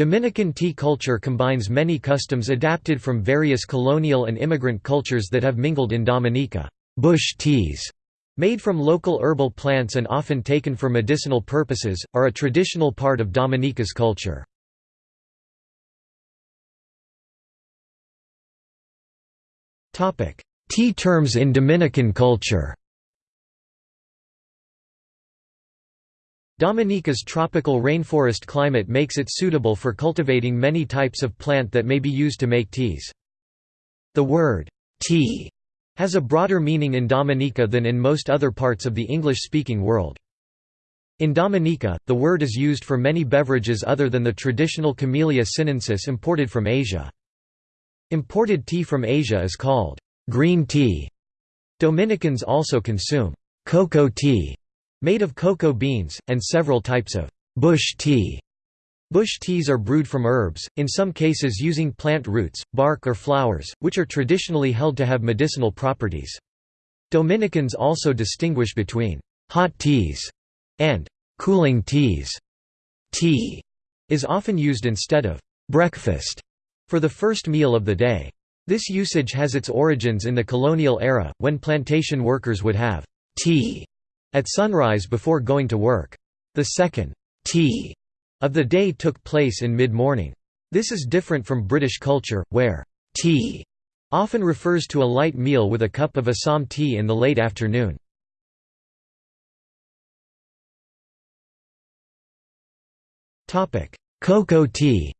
Dominican tea culture combines many customs adapted from various colonial and immigrant cultures that have mingled in Dominica. Bush teas, made from local herbal plants and often taken for medicinal purposes, are a traditional part of Dominica's culture. Tea terms in Dominican culture Dominica's tropical rainforest climate makes it suitable for cultivating many types of plant that may be used to make teas. The word, tea, has a broader meaning in Dominica than in most other parts of the English-speaking world. In Dominica, the word is used for many beverages other than the traditional Camellia sinensis imported from Asia. Imported tea from Asia is called green tea. Dominicans also consume cocoa tea, Made of cocoa beans, and several types of bush tea. Bush teas are brewed from herbs, in some cases using plant roots, bark or flowers, which are traditionally held to have medicinal properties. Dominicans also distinguish between hot teas and cooling teas. Tea is often used instead of breakfast for the first meal of the day. This usage has its origins in the colonial era, when plantation workers would have tea at sunrise before going to work. The second tea of the day took place in mid-morning. This is different from British culture, where tea often refers to a light meal with a cup of Assam tea in the late afternoon. Cocoa tea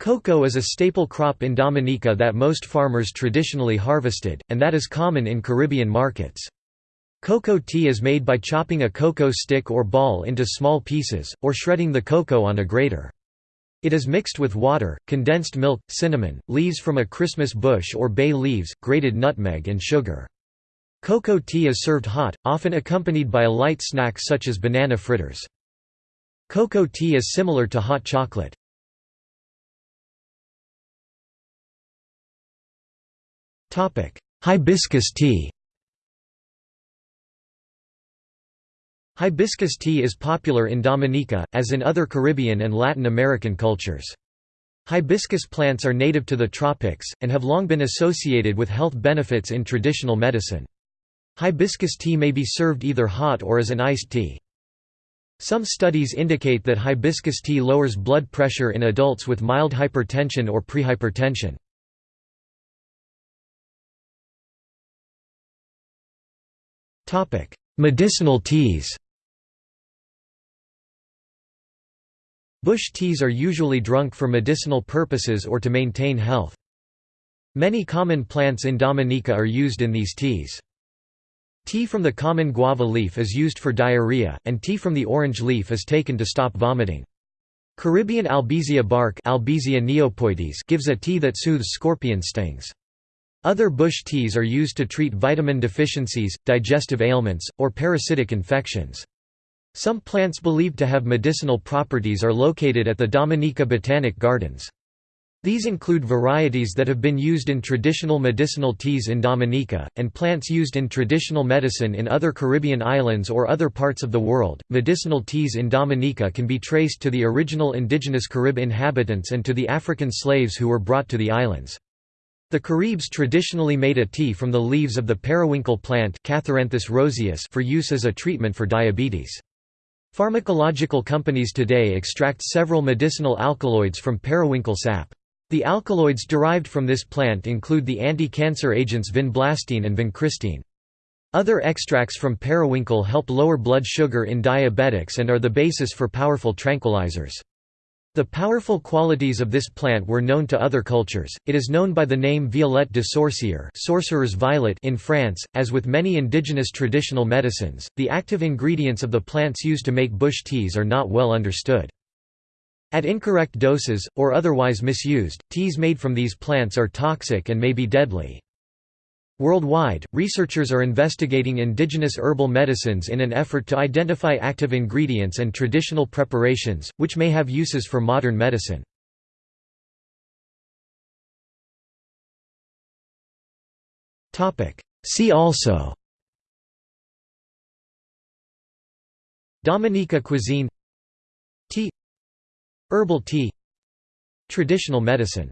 Cocoa is a staple crop in Dominica that most farmers traditionally harvested, and that is common in Caribbean markets. Cocoa tea is made by chopping a cocoa stick or ball into small pieces, or shredding the cocoa on a grater. It is mixed with water, condensed milk, cinnamon, leaves from a Christmas bush or bay leaves, grated nutmeg and sugar. Cocoa tea is served hot, often accompanied by a light snack such as banana fritters. Cocoa tea is similar to hot chocolate. Hibiscus tea Hibiscus tea is popular in Dominica, as in other Caribbean and Latin American cultures. Hibiscus plants are native to the tropics, and have long been associated with health benefits in traditional medicine. Hibiscus tea may be served either hot or as an iced tea. Some studies indicate that hibiscus tea lowers blood pressure in adults with mild hypertension or prehypertension. Topic: Medicinal teas. Bush teas are usually drunk for medicinal purposes or to maintain health. Many common plants in Dominica are used in these teas. Tea from the common guava leaf is used for diarrhea, and tea from the orange leaf is taken to stop vomiting. Caribbean albizia bark albizia niopoides gives a tea that soothes scorpion stings. Other bush teas are used to treat vitamin deficiencies, digestive ailments, or parasitic infections. Some plants believed to have medicinal properties are located at the Dominica Botanic Gardens. These include varieties that have been used in traditional medicinal teas in Dominica, and plants used in traditional medicine in other Caribbean islands or other parts of the world. Medicinal teas in Dominica can be traced to the original indigenous Carib inhabitants and to the African slaves who were brought to the islands. The Caribs traditionally made a tea from the leaves of the periwinkle plant roseus for use as a treatment for diabetes. Pharmacological companies today extract several medicinal alkaloids from periwinkle sap. The alkaloids derived from this plant include the anti-cancer agents vinblastine and vincristine. Other extracts from periwinkle help lower blood sugar in diabetics and are the basis for powerful tranquilizers. The powerful qualities of this plant were known to other cultures. It is known by the name violette de sorcier, sorcerer's violet in France. As with many indigenous traditional medicines, the active ingredients of the plants used to make bush teas are not well understood. At incorrect doses, or otherwise misused, teas made from these plants are toxic and may be deadly. Worldwide, researchers are investigating indigenous herbal medicines in an effort to identify active ingredients and traditional preparations, which may have uses for modern medicine. See also Dominica cuisine Tea Herbal tea Traditional medicine